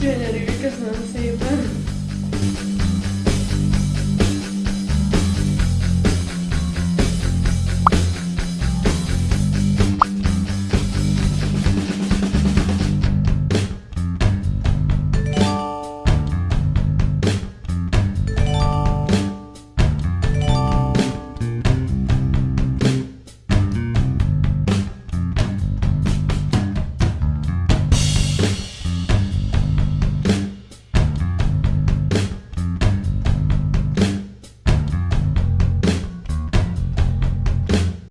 Gyönyörű, köszönöm szépen.